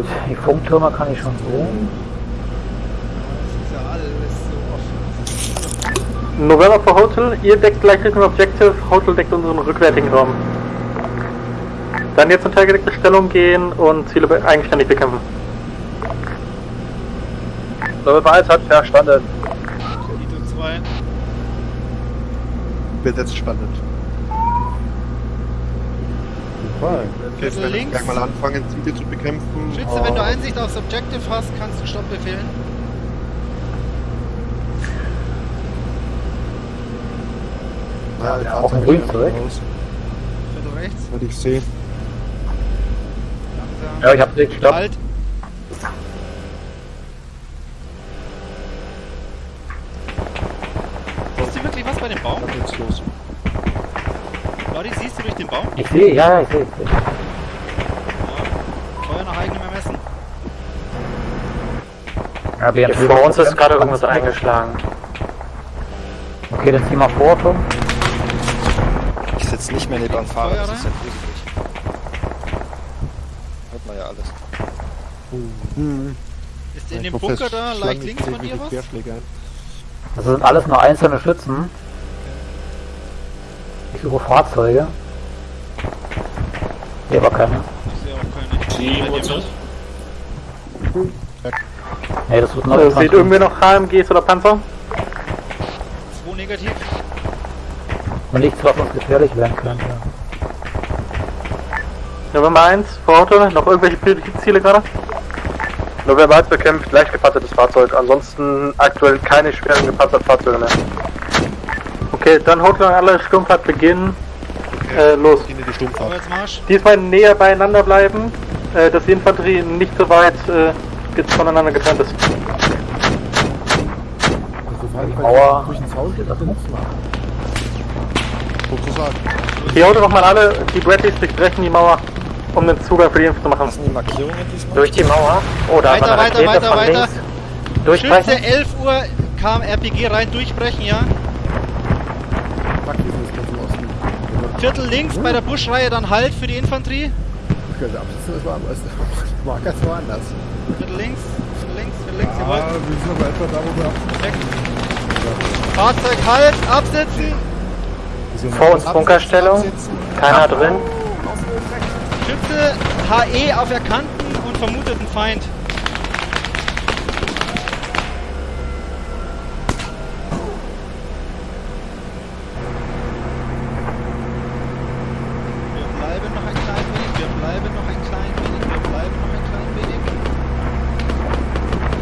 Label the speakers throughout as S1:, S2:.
S1: Gut, die Funktürme kann ich schon sehen.
S2: Das ist ja alles so offen.
S3: November for Hotel, ihr deckt gleich Richtung Objective, Hotel deckt unseren rückwärtigen Raum. Dann jetzt in teilgedeckte Stellung gehen und Ziele be- eigenständig bekämpfen. November 1 hat verstanden.
S2: Ito 2.
S4: Wird jetzt spannend.
S5: Super.
S4: Okay, jetzt
S2: Also
S4: wir
S2: links.
S4: gleich mal anfangen, Ziele zu bekämpfen.
S2: Schütze, wenn du Einsicht aufs Objective hast, kannst du Stopp befehlen.
S4: Ja,
S1: Auf den Grün zurück.
S2: Viertel rechts.
S4: Würde ich sehen.
S2: Langsam.
S1: Ja, ich hab dich, stopp.
S2: Halt. Siehst du wirklich was bei dem Baum?
S4: Dann geht's los.
S2: Lodi, siehst du durch den Baum?
S1: Ich sehe, ja, ja, ich sehe. ich.
S2: Ja. Feuer nach eigenem Ermessen.
S1: Ja, BM
S3: Vor uns ist gerade irgendwas eingeschlagen.
S1: Okay, dann zieh mal vor, Tom.
S6: Ich sitze nicht mehr neben dem Fahrer, das ist ja gruselig. Hört man ja alles.
S4: Hm.
S2: Ist in
S4: Ich
S2: dem Bunker da leicht links von dir was?
S1: Das sind alles nur einzelne Schützen. Ich suche Fahrzeuge. Hier war keine.
S2: Ich sehe auch keine.
S7: Sie,
S2: Seid
S1: Nee, das wird noch
S3: Äh, seht irgendwer noch HMGs oder Panzer?
S2: Zwei negativ.
S1: Man liegt was uns gefährlich werden könnte.
S3: November 1 vor Hotel, noch irgendwelche Ziele gerade? November 1 bekämpft leicht gepanzertes Fahrzeug, ansonsten aktuell keine schweren gepanzerten Fahrzeuge mehr. Okay, dann Hotel und alle Sturmfahrt beginnen. Äh, los. Diesmal näher beieinander bleiben, äh, dass die Infanterie nicht so weit äh, voneinander getrennt ist.
S5: Also,
S1: Mauer-.
S4: Sozusagen.
S3: Die Auto nochmal alle, die Bradleys durchbrechen die Mauer, um den Zugang für die Info zu machen.
S6: Die Markierungen diesmal?
S3: Durch die Mauer oder
S2: Weiter, weiter, weiter, weiter. Schütze, 11 Uhr kam RPG rein, durchbrechen, ja. Viertel links bei der Buschreihe, dann Halt für die Infanterie.
S5: Der Abschluss ist woanders. Marker ist woanders.
S2: Viertel links, Viertel links, Viertel links,
S5: Ah,
S2: jawohl.
S5: wir sind aber etwa da, wo wir
S2: Perfekt. Fahrzeug Halt, absitzen.
S3: Vor uns Bunkerstellung, keiner drin.
S2: Schütze HE auf erkannten und vermuteten Feind. Bleiben noch ein klein wenig, wir bleiben noch ein klein wenig.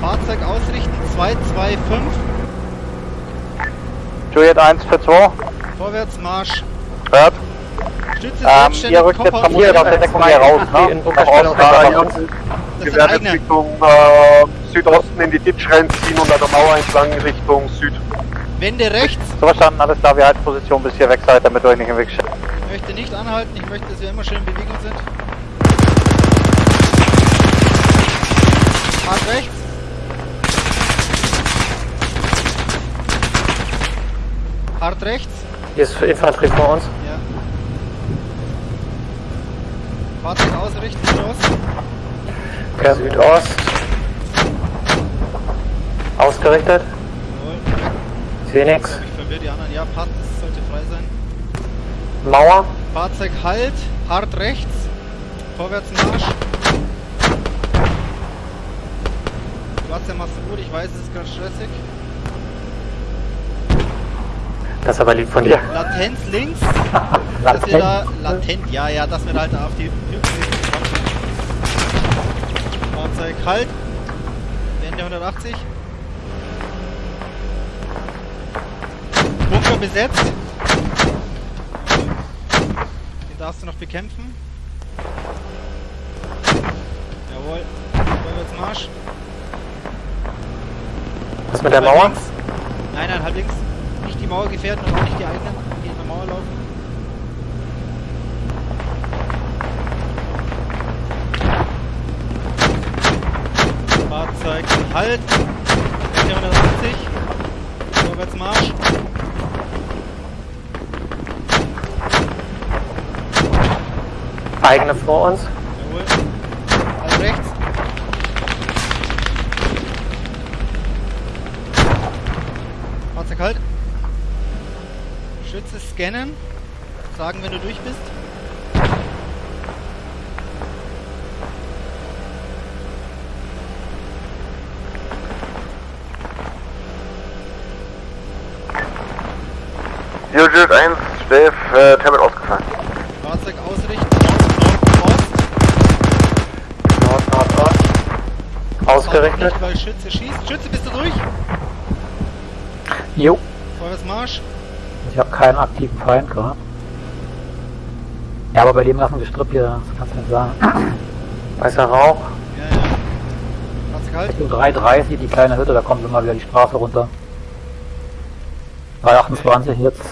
S2: Fahrzeug ausrichten 225,
S3: Juliet 1 für 2.
S2: Vorwärtsmarsch.
S3: Hört.
S2: Stütze
S3: Ähm,
S2: selbstständig,
S3: ihr rückt jetzt von hier aus der Deckung hier raus, ne? Nach Osten,
S2: eigene.
S4: Richtung äh, Südosten in die Ditch ziehen und an der Mauer entlang Richtung Süd.
S2: Wende rechts.
S3: So verstanden, alles klar, wir halten Position bis hier weg seid, damit ihr euch nicht im Weg steht.
S2: Ich möchte nicht anhalten, ich möchte, dass wir immer schön in Bewegung sind. Hart rechts. Hart rechts.
S3: Hier ist Infanterie vor uns.
S2: Ja. Fahrzeug ausrichten, Südost.
S3: Okay. Südost. Ausgerichtet. Ich sehe nichts.
S2: Ich verwirre die anderen. Ja, Part sollte frei sein.
S3: Mauer.
S2: Fahrzeug halt, hart rechts. Vorwärtsmarsch. Schwarze machst du gut, ich weiß, es ist gerade stressig.
S3: Das ist aber lieb von dir.
S2: Latenz links. Dass wir
S1: Latent.
S2: da latent, ja, ja, dass wir da halt auf die Fahrzeug halt. Wende 180. Bunker besetzt. Den darfst du noch bekämpfen. Jawohl. Vorwärtsmarsch.
S3: Was mit der Mauer?
S2: links. Nein, nein, halb links die Mauer gefährden und auch nicht die eigenen, die in der Mauer laufen. Fahrzeug Halt. 480. Vorwärtsmarsch.
S3: Eigene vor uns.
S2: Jawohl. Halt rechts. Fahrzeug halt. Schütze scannen. Sagen, wenn du durch bist.
S3: Unit 1, Steve, äh, Tablet ausgefallen.
S2: Fahrzeug ausrichten. Nord, Nord, Ost.
S3: Nord, Nord, Ost. Ausgerichtet.
S2: Nicht, weil Schütze schießt. Schütze, bist du durch?
S1: Jo.
S2: Vorwärtsmarsch.
S1: Ich habe keinen aktiven Feind gerade. Ja, aber bei dem ganzen Gestrüpp hier, das kannst du nicht sagen.
S3: Weißer Rauch.
S2: Ja, ja. Fahrzeug halt.
S1: Richtung 330, die kleine Hütte, da kommen sie mal wieder die Straße runter. 328 jetzt.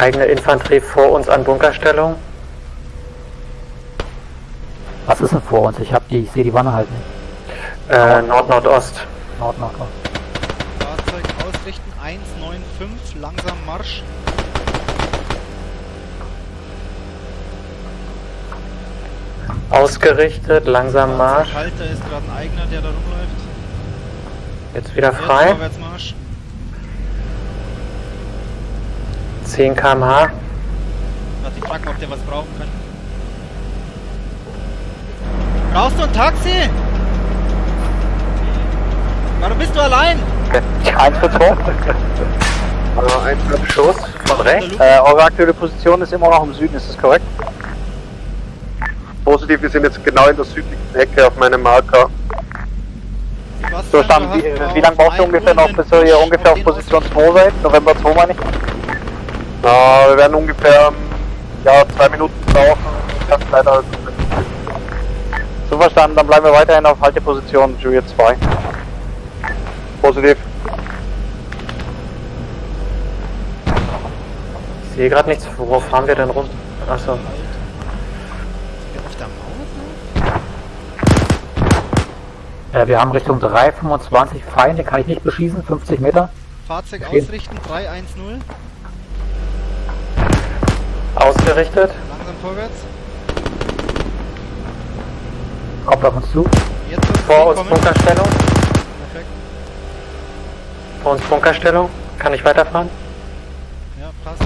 S3: Eigene Infanterie vor uns an Bunkerstellung.
S1: Was ist denn vor uns? Ich hab die, ich sehe die Wanne halt nicht.
S3: Äh, Nord-Nordost.
S1: Nord, Nord, Nord.
S2: Fahrzeug ausrichten. 195. Langsam Marsch.
S3: Ausgerichtet, langsam Marsch.
S2: Halt, da ist gerade ein eigener, der da rumläuft.
S3: Jetzt wieder
S2: Jetzt
S3: frei.
S2: Vorwärtsmarsch.
S3: 10 km/h.
S2: Warte, ich frag mal, ob der was brauchen kann. Brauchst du ein Taxi? Warum bist du allein?
S3: Eins für Tor. Also ein Schuss von rechts.
S2: Äh,
S3: eure aktuelle Position ist immer noch im Süden, ist das korrekt?
S4: Positiv, wir sind jetzt genau in der südlichen Ecke auf meinem Marker.
S3: So? Stamm,
S2: Du
S3: wie, wie lange braucht ihr
S2: auf
S3: ungefähr noch, bis ihr ungefähr auf Position
S2: Ausrichten.
S3: 2 seid? November 2 meine ich?
S4: Na, wir werden ungefähr ja, zwei Minuten brauchen. Ich kann leider
S3: So verstanden, dann bleiben wir weiterhin auf Halteposition Juliet 2.
S4: positiv.
S3: Ich sehe gerade nichts, worauf fahren wir denn rum? Achso.
S1: Äh, wir haben Richtung 325 Feinde, kann ich nicht beschießen, 50 Meter.
S2: Fahrzeug ausrichten. 310.
S3: Ausgerichtet.
S2: Langsam vorwärts.
S1: Kommt auf uns zu.
S3: Vor uns
S2: kommen.
S3: Bunkerstellung.
S2: Perfekt.
S3: Vor uns Bunkerstellung. Kann ich weiterfahren?
S2: Ja, passt.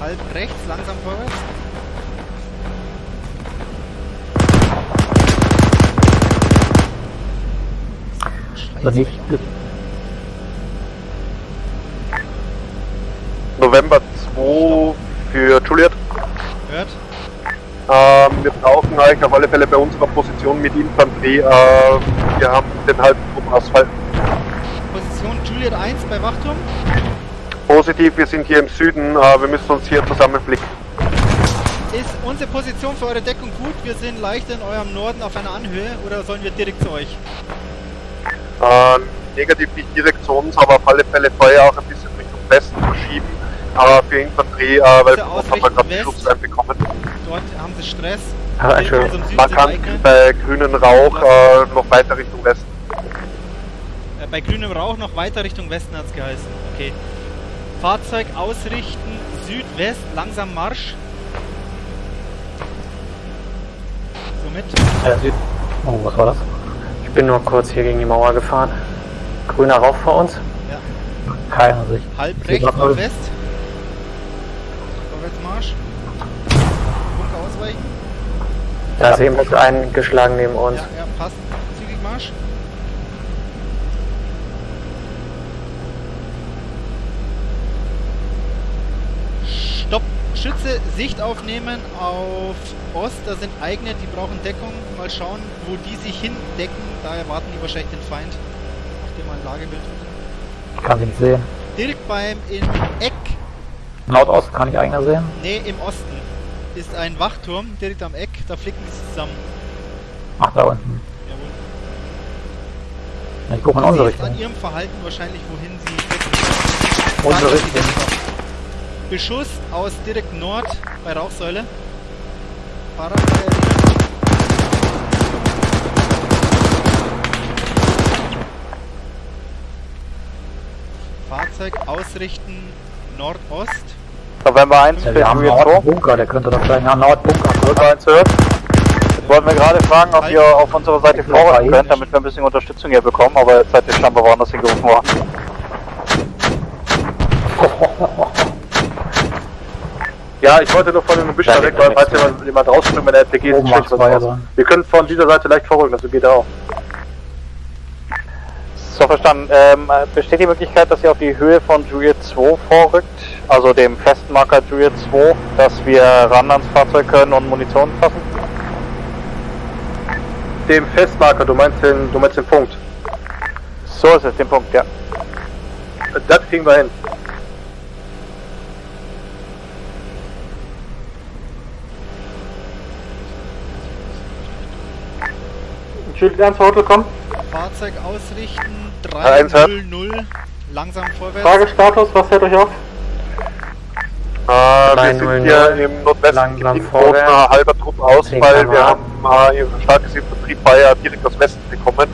S2: Halb rechts, langsam vorwärts.
S1: Nicht,
S4: November 2 für Juliet.
S2: Hört.
S4: Ähm, wir brauchen eigentlich auf alle Fälle bei unserer Position mit Infanterie. Äh, wir haben den halben Truppenausfall.
S2: Position Juliet 1 bei Wachturm.
S4: Positiv, wir sind hier im Süden. Äh, wir müssen uns hier zusammenblicken.
S2: Ist unsere Position für eure Deckung gut? Wir sind leicht in eurem Norden auf einer Anhöhe oder sollen wir direkt zu euch?
S4: Äh, negativ nicht direkt zu uns, aber auf alle Fälle Feuer auch ein bisschen Richtung Westen verschieben. Aber für Infanterie, äh, weil wir haben
S2: ausrichten
S4: gerade. Schutz reinbekommen.
S2: Dort haben sie Stress.
S3: Ah,
S2: Direkt
S3: Entschuldigung.
S2: Eichel.
S4: bei grünen Rauch äh, noch weiter Richtung Westen.
S2: Äh, bei grünem Rauch noch weiter Richtung Westen hat's geheißen. Okay. Fahrzeug ausrichten, Südwest, langsam Marsch. Somit.
S1: äh, Süd. Oh, was war das?
S3: Ich bin nur kurz hier gegen die Mauer gefahren. Grüner Rauch vor uns.
S2: Ja.
S1: Keine Sicht.
S2: Halb rechts, Nordwest. Vorwärtsmarsch. Ausweichen.
S3: Da ist jemand eingeschlagen neben uns.
S2: Ja, ja, passt. Zügig Marsch. Stopp. Schütze, Sicht aufnehmen auf Ost. Da sind eigene, die brauchen Deckung. Mal schauen, wo die sich hindecken. Da erwarten die wahrscheinlich den Feind. Mach dir mal ein Lagebild.
S1: Ich kann nicht sehen.
S2: Direkt beim in Eck,
S1: Nordost kann ich einer sehen.
S2: nee, im Osten, ist ein Wachturm direkt am Eck. Da flicken sie zusammen.
S1: Ach, da unten.
S2: Jawohl.
S1: Ich gucke in unsere
S2: sieht an
S1: Richtung.
S2: ihrem Verhalten wahrscheinlich, wohin sie.
S1: Unsere Richtung.
S2: Beschuss aus direkt Nord bei Rauchsäule. Fahrradfeuer Fahrzeug ausrichten Nordost.
S6: November 1
S1: Ja, wir haben einen
S6: Juliet 2.
S1: Nordbunker, der könnte doch sein. Ja, Nordbunker.
S6: November 1 hört. Jetzt wollten wir gerade fragen, ob ihr auf unserer Seite vorrücken könnt, damit wir ein bisschen Unterstützung hier bekommen, aber jetzt seid ihr scheinbar woanders hingerufen worden.
S3: Ja, ich wollte nur von dem Gebüsch da weg, weil falls jemand, jemand rausspringt mit der RPG ist
S1: Oben
S3: schlecht was. Wir können von dieser Seite leicht vorrücken, das geht auch.
S6: So verstanden. Ähm, besteht die Möglichkeit, dass ihr auf die Höhe von Juliet 2 vorrückt, also dem Festmarker Juliet 2, dass wir ran ans Fahrzeug können und Munition fassen?
S3: Dem Festmarker, du meinst den, du meinst den Punkt.
S6: So ist es, den Punkt, ja.
S3: Das kriegen wir hin.
S7: Juliet 1 Hotel, komm.
S2: Fahrzeug ausrichten
S4: eins hat.
S2: 300. Langsam vorwärts.
S7: Fragestatus, was hält euch auf?
S4: Äh, wir
S5: 300,
S4: sind hier im Nordwesten
S5: vorwärts.
S4: großer halber Truppausfall.
S5: 10
S4: Wir haben äh, starkes Infanteriefeuer direkt aus Westen bekommen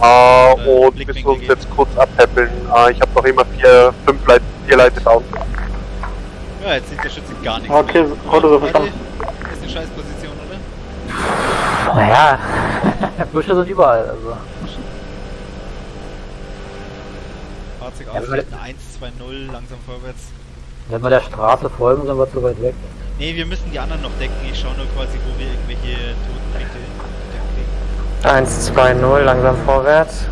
S4: äh, und müssen uns jetzt kurz abpäppeln. Äh, ich habe noch immer vier, fünf Leute, vier Leute down.
S2: Ja, jetzt sieht der Schütze gar nichts.
S7: Okay. Auto so verstanden.
S2: Ist eine scheiß Position, oder?
S1: Naja, Büsche sind überall. Also.
S2: Fahrzeug
S1: Ja,
S2: ausrichten 1, 2, 0, langsam vorwärts.
S1: Wenn wir der Straße folgen, sind wir zu weit weg.
S2: Ne, wir müssen die anderen noch decken. Ich schaue nur quasi, wo wir irgendwelche Totenblicke entdeckt kriegen.
S5: 1, 2, 0, langsam vorwärts.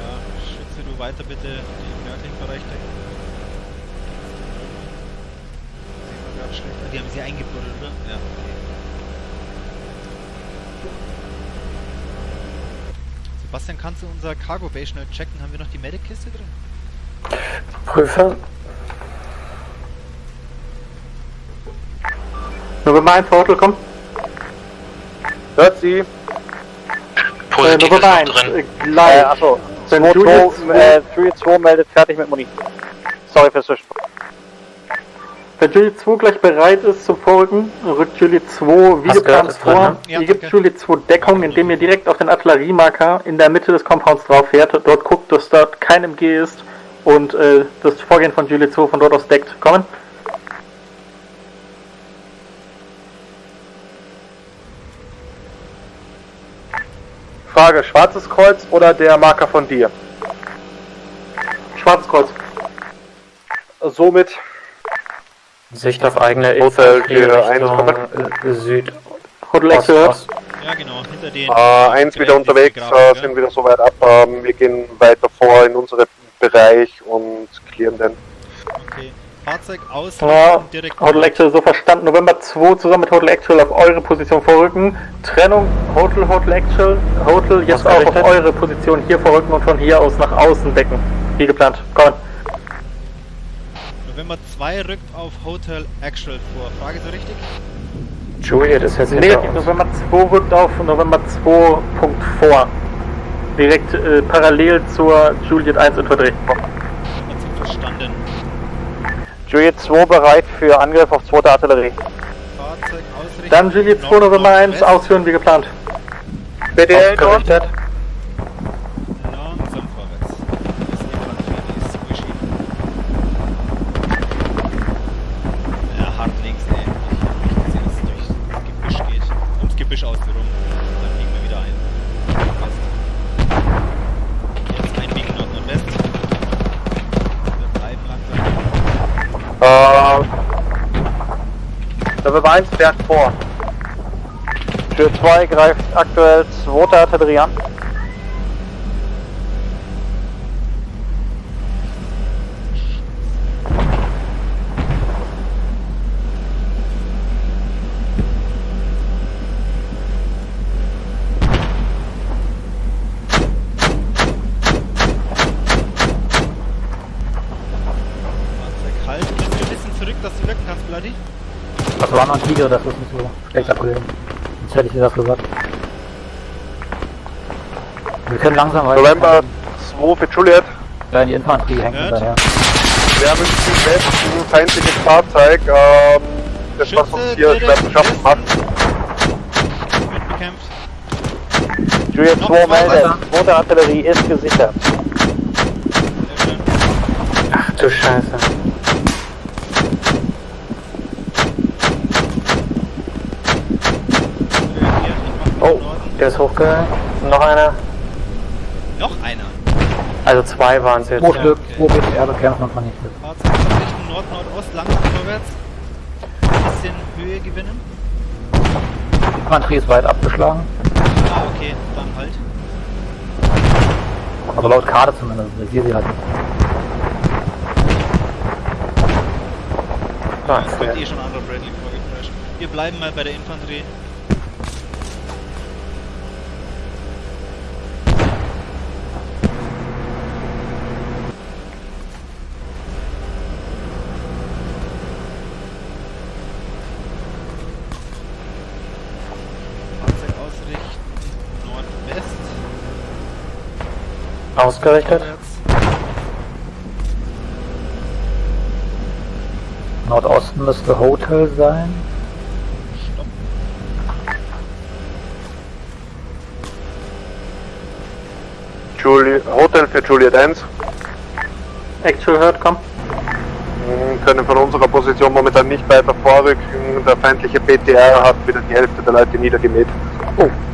S2: Ja, schütze du weiter bitte Bereich decken. Sehen wir gerade schlecht. Die haben sie eingebuddelt, oder? Ja, okay. Sebastian, kannst du unser Cargo Bay schnell checken? Haben wir noch die Medic-Kiste drin?
S5: Prüfe.
S7: November 1 Hotel, komm.
S3: Hört sie?
S7: Äh, November 1, äh,
S6: Äh,
S7: gleich.
S6: achso.
S7: Wenn
S6: 2,
S7: Juliet
S6: 2, äh, Juliet 2 meldet fertig mit Muni. Sorry fürs Zwischenspringen.
S7: Wenn Juliet 2 gleich bereit ist zum Vorrücken, rückt Juliet 2 wie geplant
S5: ist drin,
S7: vor.
S5: ne?
S2: Ja,
S7: ihr gebt
S2: danke.
S7: Juliet 2 Deckung, indem ihr direkt auf den Artilleriemarker in der Mitte des Compounds drauf fährt. Dort guckt, dass dort kein MG ist und äh, das Vorgehen von Juliet 2 von dort aus deckt. Kommen.
S3: Frage, schwarzes Kreuz oder der Marker von dir?
S7: Schwarzkreuz.
S3: Somit
S5: Sicht auf eigene
S4: Hotel
S5: Richtung
S4: 1,5.
S5: äh, Süd.
S7: Hotel
S5: Ost. Ost.
S2: Ja, genau, hinter den.
S4: Äh, eins wieder unterwegs, äh, sind wieder soweit ab. Ähm, wir gehen weiter vor in unseren Bereich und clearen den.
S2: Okay. Fahrzeug aus
S7: Ja,
S2: direkt.
S7: Hotel Actual so verstanden. November 2 zusammen mit Hotel Actual auf eure Position vorrücken. Trennung Hotel, Hotel Actual, Hotel jetzt auch auf eure Position hier vorrücken und von hier aus nach außen decken. Wie geplant. Kommen.
S2: November 2 rückt auf Hotel Actual vor. Frage so richtig?
S5: Juliet ist jetzt hinter
S7: Negativ. November 2 rückt auf November 2 Punkt vor. Direkt äh, parallel zur Juliet 1 Infanterie.
S6: Juliet 2 bereit für Angriff auf zweite Artillerie.
S2: Fahrzeug ausrichten.
S7: Dann Juliet 2 November 1
S2: Nordwest.
S7: ausführen wie geplant.
S3: Dort?
S5: Ausgerichtet.
S3: November 1 fährt vor.
S6: Tür 2 greift aktuell zweite Artillerie an.
S2: Fahrzeug halt. Bist du ein bisschen zurück, dass du wirken kannst, Bloody?
S1: Das war noch ein Tiger, das ist nicht so schlecht abgelehnt. Sonst hätte ich dir das gesagt. Wir können langsam weiter.
S4: November 2 für Juliet.
S1: Ja, die Infanterie hängt hinterher.
S4: Wir haben im Südwesten ein feindliches Fahrzeug, ähm, das was uns
S2: Schütze
S4: hier schwer zu schaffen macht.
S2: Bekämpft.
S6: Juliet
S2: Noch
S6: 2
S2: zwei
S6: meldet, zweite Artillerie ist gesichert.
S2: Sehr schön.
S7: Ach du Scheiße.
S2: Reagiert. Ich mach
S7: Oh, der ist hochgegangen. Noch einer.
S2: Noch einer.
S7: Also zwei waren es jetzt.
S1: Pro Stück, pro BTR bekämpfen und vernichtet.
S2: Fahrzeug Richtung Nord-Nordost, langsam vorwärts. Ein bisschen Höhe gewinnen.
S1: Infanterie ist weit abgeschlagen.
S2: Ah, okay, dann halt.
S1: Also laut Karte zumindest. Ich sehe sie halt nicht.
S7: Ah,
S2: Es kommt eh schon ein anderer Bradley vorgeprescht. Wir bleiben mal bei der Infanterie. Fahrzeug ausrichten Nordwest.
S7: Ausgerichtet.
S1: Nordosten müsste Hotel sein.
S2: Stopp.
S4: Juli Hotel für Juliet 1.
S7: Actual hört, komm.
S4: Mm, Können von unserer Position momentan nicht weiter vorrücken. Der feindliche PTR hat wieder die Hälfte der Leute niedergemäht.
S7: Scheiße.